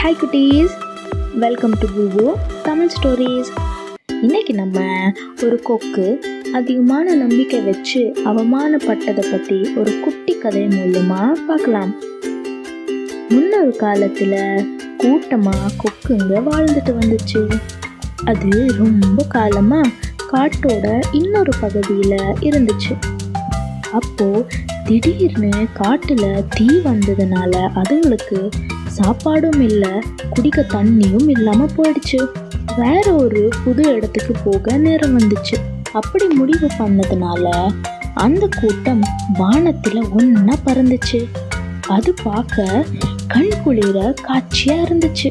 Hi குட்டீஸ். Welcome to பூபு Tamil stories இன்னைக்கு நம்ம ஒரு கொக்கு அதிகமான நம்பிக்கை வச்சு அவமானப்பட்டதை பற்றி ஒரு குட்டி கதை மூலமாக பார்க்கலாம். முன்னொரு காலத்தில் கூட்டமாக கொக்குங்க வாழ்ந்துட்டு வந்துச்சு. அது ரொம்ப காலமாக காட்டோட இன்னொரு பகுதியில் இருந்துச்சு. அப்போ திடீர்னு காட்டுல தீ வந்ததுனால அதுங்களுக்கு சாப்பாடும் இல்லை குடிக்க தண்ணியும் இல்லாமல் போயிடுச்சு. வேற ஒரு புது இடத்துக்கு போக நேரம் வந்துச்சு. அப்படி முடிவு பண்ணதுனால அந்த கூட்டம் வானத்தில் ஒன்றா பறந்துச்சு. அது பார்க்க கண் குளிர காட்சியாக இருந்துச்சு.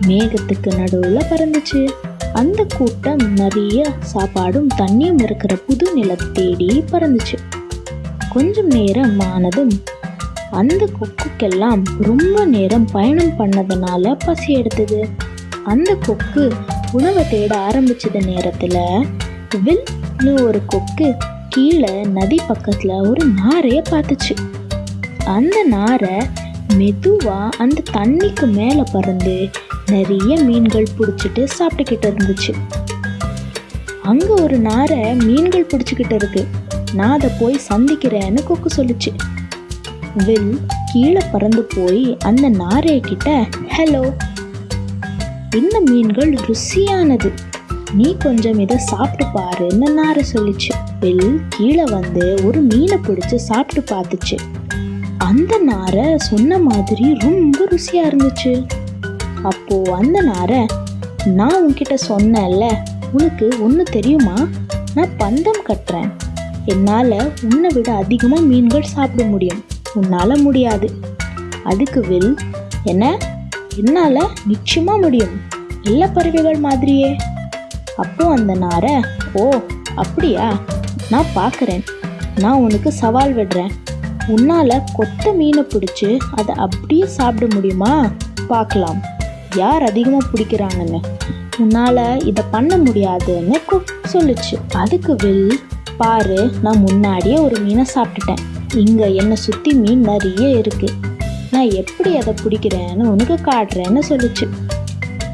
மேகத்துக்கு நடுவில் பறந்துச்சு. அந்த கூட்டம் நிறைய சாப்பாடும் தண்ணியும் இருக்கிற புது நிலத்தை தேடி பறந்துச்சு. கொஞ்சம் நேரம் ஆனதும் அந்த கொக்குக்கெல்லாம் ரொம்ப நேரம் பயணம் பண்ணதுனால பசி எடுத்தது. அந்த கொக்கு உணவை தேட ஆரம்பிச்சது நேரத்துல வில்னு ஒரு கொக்கு கீழே நதி பக்கத்துல ஒரு நாரைய பார்த்துச்சு. அந்த நாரை மெதுவா அந்த தண்ணிக்கு மேல பறந்து நிறைய மீன்கள் பிடிச்சிட்டு சாப்பிட்டுக்கிட்டு இருந்துச்சு. அங்க ஒரு நாரை மீன்கள் பிடிச்சிக்கிட்டு இருக்கு. நான் அதை போய் சந்திக்கிறேன்னு கொக்கு சொல்லுச்சு. வில் கீழே பறந்து போய் அந்த நாரைய கிட்ட ஹலோ இந்த மீன்கள் ருசியானது. நீ கொஞ்சம் இதை சாப்பிட்டு பாருன்னு நாரை சொல்லிச்சு. வில் கீழே வந்து ஒரு மீனை பிடிச்சி சாப்பிட்டு பார்த்துச்சு. அந்த நாரை சொன்ன மாதிரி ரொம்ப ருசியாக இருந்துச்சு. அப்போது அந்த நாரை நான் உன்கிட்ட சொன்னேன்ல உனக்கு ஒன்று தெரியுமா? நான் பந்தம் கட்டுறேன். என்னால் உன்னை விட அதிகமாக மீன்கள் சாப்பிட முடியும். உன்னால் முடியாது. அதுக்கு வில் என்ன? என்னால் நிச்சயமாக முடியும். எல்லா பறவைகள் மாதிரியே. அப்போ அந்த நாரை ஓ அப்படியா? நான் பார்க்குறேன் நான் உனக்கு சவால் விடுறேன். உன்னால் கொத்த மீனை பிடிச்சி அதை அப்படியே சாப்பிட முடியுமா? பார்க்கலாம் யார் அதிகமாக பிடிக்கிறாங்கன்னு. உன்னால் இதை பண்ண முடியாதுன்னு சொல்லுச்சு. அதுக்கு வில் பாரு நான் முன்னாடியே ஒரு மீனை சாப்பிட்டுட்டேன். இங்கே என்னை சுற்றி மீன் நிறைய இருக்குது நான் எப்படி அதை பிடிக்கிறேன்னு உனக்கு காட்டுறேன்னு சொல்லுச்சு.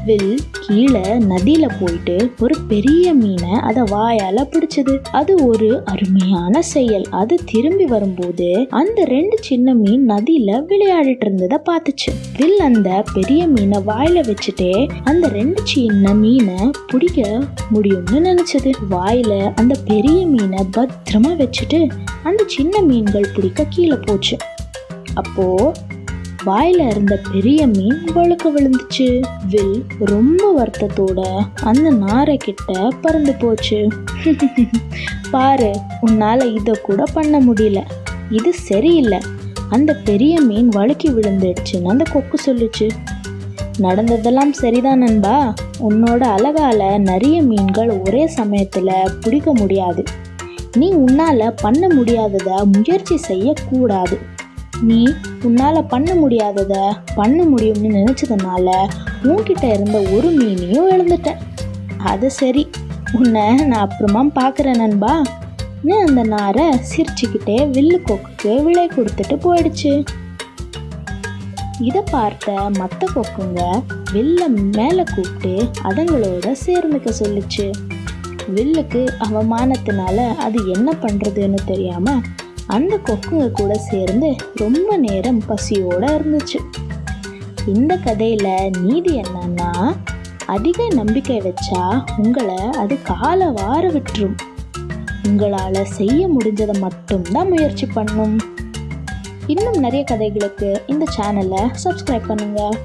வில் கீழே நதியில போயிட்டு ஒரு பெரிய மீனை அதை வாயால பிடிச்சது. அது ஒரு அருமையான செயல். அது திரும்பி வரும்போது அந்த ரெண்டு சின்ன மீன் நதியில விளையாடிட்டு இருந்ததை பார்த்துச்சு. வில் அந்த பெரிய மீனை வாயில வச்சுட்டே அந்த ரெண்டு சின்ன மீனை பிடிக்க முடியும்னு நினைச்சது. வாயில அந்த பெரிய மீனை பத்திரமா வச்சுட்டு அந்த சின்ன மீன்கள் பிடிக்க கீழே போச்சு. அப்போ வாயில இருந்த பெரிய மீன் வழுக்க விழுந்துச்சு. வில் ரொம்ப வருத்தத்தோட அந்த நாரை கிட்ட பறந்து போச்சு. பாரு உன்னால இதை கூட பண்ண முடியல. இது சரியில்லை. அந்த பெரிய மீன் வழுக்கி விழுந்துடுச்சுன்னு அந்த கொக்கு சொல்லுச்சு. நடந்ததெல்லாம் சரிதான் நண்பா. உன்னோட அழகால நிறைய மீன்கள் ஒரே சமயத்துல பிடிக்க முடியாது. நீ உன்னால பண்ண முடியாததை முயற்சி செய்யக்கூடாது. நீ உன்னால் பண்ண முடியாதத பண்ண முடியும்னு நினச்சதுனால உன்கிட்ட இருந்த ஒரு மீனையும் இழந்துட்டேன். அது சரி உன்னை நான் அப்புறமா பார்க்குறேன் நண்பா. நீ அந்த நாரை சிரிச்சுக்கிட்டே வில்லு கொக்குக்கு விலை கொடுத்துட்டு போயிடுச்சு. இதை பார்த்த மற்ற கொக்குங்க வில்ல மேலே கூப்பிட்டு அதுங்களோட சேர்ந்துக்க சொல்லுச்சு. வில்லுக்கு அவமானத்தினால அது என்ன பண்ணுறதுன்னு தெரியாமல் அந்த கொக்குங்க கூட சேர்ந்து ரொம்ப நேரம் பசியோட இருந்துச்சு. இந்த கதையில நீதி என்னன்னா அதிக நம்பிக்கை வச்சா உங்களை அது கால வார விட்டுரும். உங்களால செய்ய முடிஞ்சதை மட்டும்தான் முயற்சி பண்ணும். இன்னும் நிறைய கதைகளுக்கு இந்த சேனலை சப்ஸ்கிரைப் பண்ணுங்கள்